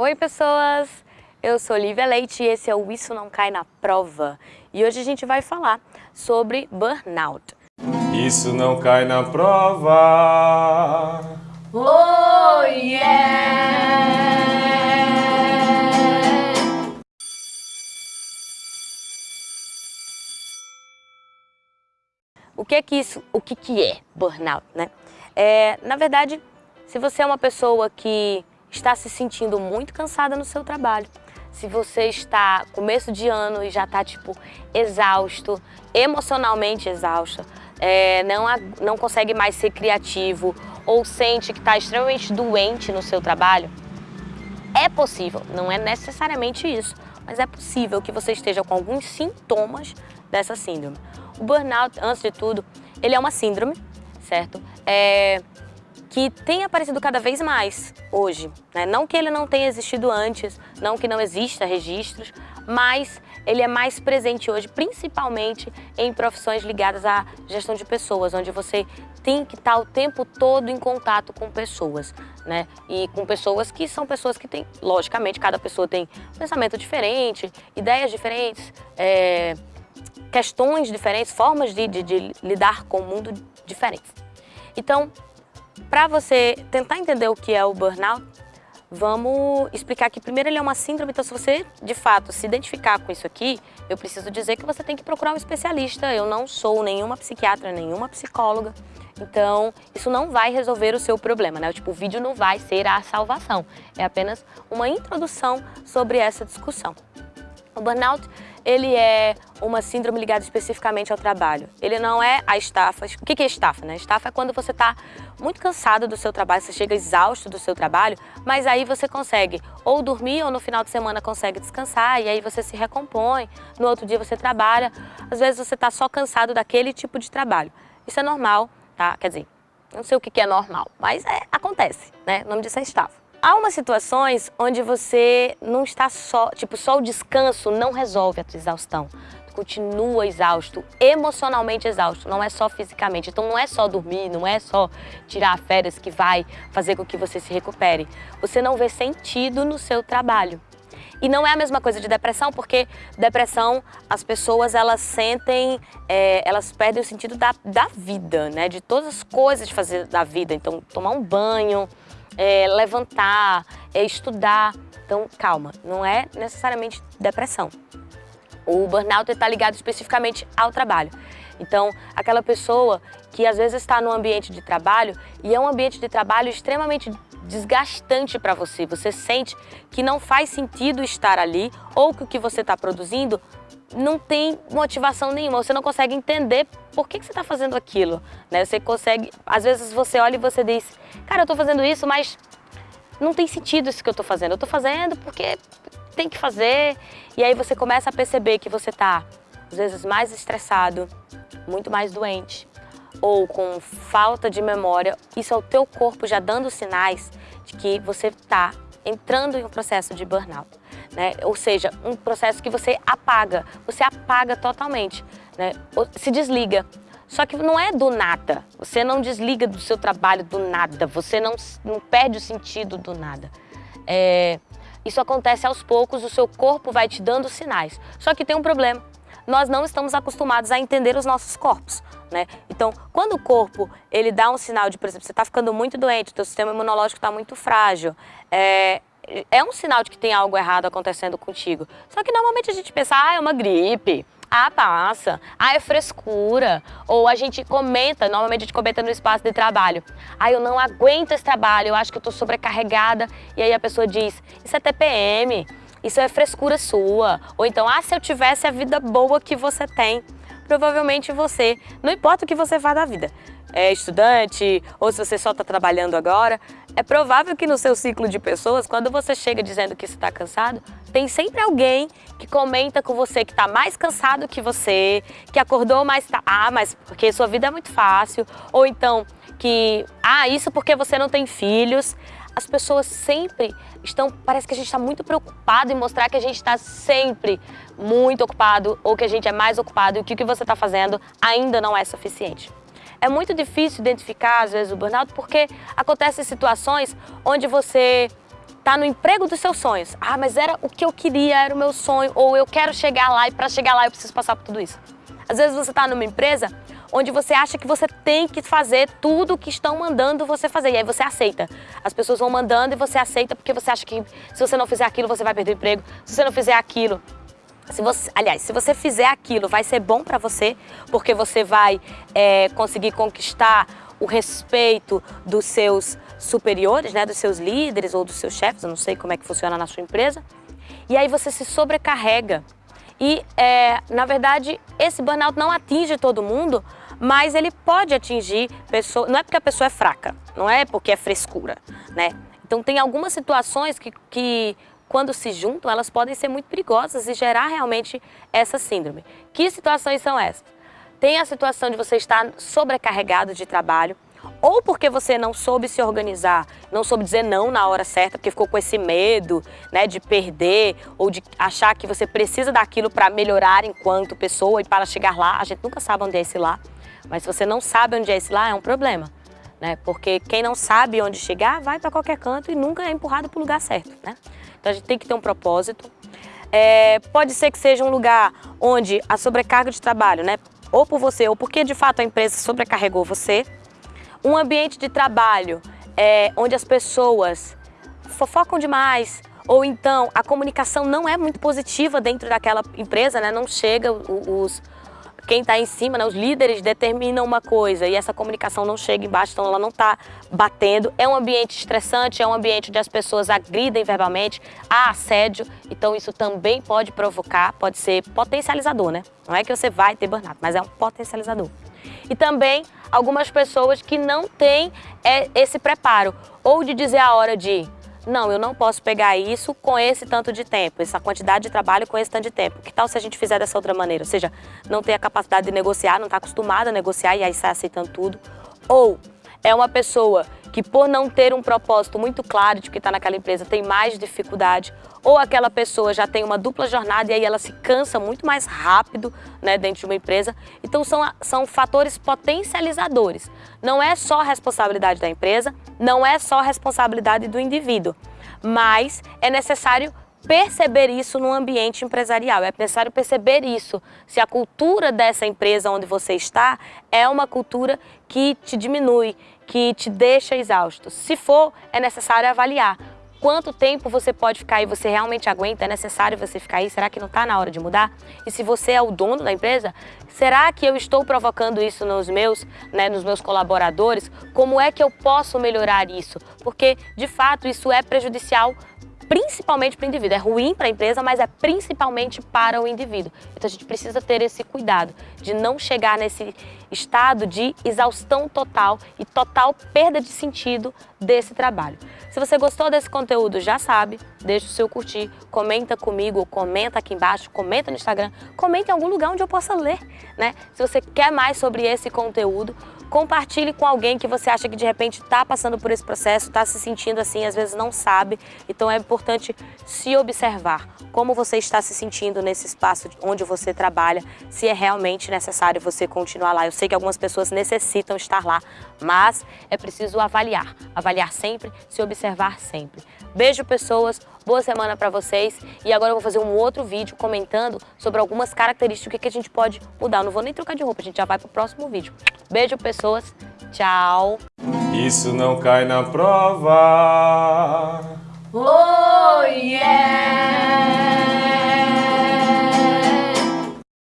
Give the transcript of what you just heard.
Oi, pessoas! Eu sou Lívia Leite e esse é o Isso Não Cai na Prova. E hoje a gente vai falar sobre burnout. Isso não cai na prova. Oh, yeah! O que é que isso, o que que é burnout, né? É, na verdade, se você é uma pessoa que está se sentindo muito cansada no seu trabalho, se você está começo de ano e já está tipo exausto, emocionalmente exausto, é, não, não consegue mais ser criativo ou sente que está extremamente doente no seu trabalho, é possível, não é necessariamente isso, mas é possível que você esteja com alguns sintomas dessa síndrome. O burnout, antes de tudo, ele é uma síndrome, certo? É, que tem aparecido cada vez mais hoje. Né? Não que ele não tenha existido antes, não que não exista registros, mas ele é mais presente hoje, principalmente em profissões ligadas à gestão de pessoas, onde você tem que estar o tempo todo em contato com pessoas, né? E com pessoas que são pessoas que têm, logicamente, cada pessoa tem pensamento diferente, ideias diferentes, é, questões diferentes, formas de, de, de lidar com o mundo diferentes. Então, para você tentar entender o que é o burnout, vamos explicar que primeiro ele é uma síndrome, então se você de fato se identificar com isso aqui, eu preciso dizer que você tem que procurar um especialista. Eu não sou nenhuma psiquiatra, nenhuma psicóloga, então isso não vai resolver o seu problema, né? Tipo, o vídeo não vai ser a salvação, é apenas uma introdução sobre essa discussão. O burnout ele é uma síndrome ligada especificamente ao trabalho. Ele não é a estafa. O que é estafa? Né? Estafa é quando você está muito cansado do seu trabalho, você chega exausto do seu trabalho, mas aí você consegue ou dormir ou no final de semana consegue descansar e aí você se recompõe, no outro dia você trabalha. Às vezes você está só cansado daquele tipo de trabalho. Isso é normal, tá? Quer dizer, não sei o que é normal, mas é, acontece, né? O nome disso é estafa. Há umas situações onde você não está só, tipo, só o descanso não resolve a tua exaustão. Tu continua exausto, emocionalmente exausto, não é só fisicamente. Então não é só dormir, não é só tirar férias que vai fazer com que você se recupere. Você não vê sentido no seu trabalho. E não é a mesma coisa de depressão, porque depressão, as pessoas elas sentem, é, elas perdem o sentido da, da vida, né? De todas as coisas de fazer da vida. Então, tomar um banho, é, levantar, é, estudar. Então, calma, não é necessariamente depressão. O burnout está ligado especificamente ao trabalho. Então, aquela pessoa que às vezes está no ambiente de trabalho e é um ambiente de trabalho extremamente desgastante para você. Você sente que não faz sentido estar ali ou que o que você está produzindo não tem motivação nenhuma, você não consegue entender por que, que você está fazendo aquilo. Né? Você consegue, às vezes você olha e você diz, cara, eu estou fazendo isso, mas não tem sentido isso que eu estou fazendo. Eu estou fazendo porque tem que fazer. E aí você começa a perceber que você está, às vezes, mais estressado, muito mais doente, ou com falta de memória. Isso é o teu corpo já dando sinais de que você está entrando em um processo de burnout né? Ou seja, um processo que você apaga, você apaga totalmente, né? Se desliga. Só que não é do nada, você não desliga do seu trabalho do nada, você não, não perde o sentido do nada. É, isso acontece aos poucos, o seu corpo vai te dando sinais. Só que tem um problema, nós não estamos acostumados a entender os nossos corpos. Né? Então, quando o corpo ele dá um sinal de, por exemplo, você está ficando muito doente, o seu sistema imunológico está muito frágil, é, é um sinal de que tem algo errado acontecendo contigo. Só que normalmente a gente pensa, ah, é uma gripe, ah, passa, ah, é frescura. Ou a gente comenta, normalmente a gente comenta no espaço de trabalho, ah, eu não aguento esse trabalho, eu acho que eu tô sobrecarregada. E aí a pessoa diz, isso é TPM, isso é frescura sua. Ou então, ah, se eu tivesse a vida boa que você tem, provavelmente você, não importa o que você faz da vida, é estudante ou se você só está trabalhando agora, é provável que no seu ciclo de pessoas, quando você chega dizendo que está cansado, tem sempre alguém que comenta com você que está mais cansado que você, que acordou mais tarde, ah, mas porque sua vida é muito fácil, ou então que, ah, isso porque você não tem filhos. As pessoas sempre estão, parece que a gente está muito preocupado em mostrar que a gente está sempre muito ocupado ou que a gente é mais ocupado e que o que você está fazendo ainda não é suficiente. É muito difícil identificar, às vezes, o burnout porque acontecem situações onde você tá no emprego dos seus sonhos. Ah, mas era o que eu queria, era o meu sonho, ou eu quero chegar lá e para chegar lá eu preciso passar por tudo isso. Às vezes você está numa empresa onde você acha que você tem que fazer tudo o que estão mandando você fazer. E aí você aceita. As pessoas vão mandando e você aceita porque você acha que se você não fizer aquilo, você vai perder o emprego. Se você não fizer aquilo, se você, aliás, se você fizer aquilo, vai ser bom para você, porque você vai é, conseguir conquistar o respeito dos seus superiores, né, dos seus líderes ou dos seus chefes, eu não sei como é que funciona na sua empresa. E aí você se sobrecarrega. E, é, na verdade, esse burnout não atinge todo mundo, mas ele pode atingir pessoas, não é porque a pessoa é fraca, não é porque é frescura, né? Então tem algumas situações que, que quando se juntam, elas podem ser muito perigosas e gerar realmente essa síndrome. Que situações são essas? Tem a situação de você estar sobrecarregado de trabalho, ou porque você não soube se organizar, não soube dizer não na hora certa, porque ficou com esse medo né, de perder ou de achar que você precisa daquilo para melhorar enquanto pessoa e para chegar lá. A gente nunca sabe onde é esse lá, mas se você não sabe onde é esse lá, é um problema. Né? Porque quem não sabe onde chegar, vai para qualquer canto e nunca é empurrado para o lugar certo. Né? Então a gente tem que ter um propósito. É, pode ser que seja um lugar onde a sobrecarga de trabalho, né, ou por você, ou porque de fato a empresa sobrecarregou você, um ambiente de trabalho é, onde as pessoas fofocam demais, ou então a comunicação não é muito positiva dentro daquela empresa, né? não chega os, quem está em cima, né, os líderes determinam uma coisa e essa comunicação não chega embaixo, então ela não está batendo. É um ambiente estressante, é um ambiente onde as pessoas agridem verbalmente, há assédio, então isso também pode provocar, pode ser potencializador, né? Não é que você vai ter burnout, mas é um potencializador. E também algumas pessoas que não têm é, esse preparo, ou de dizer a hora de não, eu não posso pegar isso com esse tanto de tempo, essa quantidade de trabalho com esse tanto de tempo. Que tal se a gente fizer dessa outra maneira? Ou seja, não ter a capacidade de negociar, não está acostumada a negociar e aí sai aceitando tudo. Ou é uma pessoa que por não ter um propósito muito claro de que está naquela empresa tem mais dificuldade, ou aquela pessoa já tem uma dupla jornada e aí ela se cansa muito mais rápido né, dentro de uma empresa. Então são, são fatores potencializadores. Não é só responsabilidade da empresa, não é só responsabilidade do indivíduo, mas é necessário perceber isso no ambiente empresarial, é necessário perceber isso, se a cultura dessa empresa onde você está é uma cultura que te diminui, que te deixa exausto. Se for, é necessário avaliar quanto tempo você pode ficar e você realmente aguenta, é necessário você ficar aí, será que não está na hora de mudar? E se você é o dono da empresa, será que eu estou provocando isso nos meus, né, nos meus colaboradores? Como é que eu posso melhorar isso? Porque, de fato, isso é prejudicial principalmente para o indivíduo. É ruim para a empresa, mas é principalmente para o indivíduo. Então a gente precisa ter esse cuidado de não chegar nesse estado de exaustão total e total perda de sentido desse trabalho. Se você gostou desse conteúdo, já sabe, deixa o seu curtir, comenta comigo, comenta aqui embaixo, comenta no Instagram, comenta em algum lugar onde eu possa ler, né? Se você quer mais sobre esse conteúdo, Compartilhe com alguém que você acha que de repente está passando por esse processo, está se sentindo assim, às vezes não sabe. Então é importante se observar como você está se sentindo nesse espaço onde você trabalha, se é realmente necessário você continuar lá. Eu sei que algumas pessoas necessitam estar lá, mas é preciso avaliar, avaliar sempre, se observar sempre. Beijo pessoas, boa semana para vocês e agora eu vou fazer um outro vídeo comentando sobre algumas características que a gente pode mudar. Eu não vou nem trocar de roupa, a gente já vai pro próximo vídeo. Beijo pessoas, tchau! Isso não cai na prova. Oh, yeah.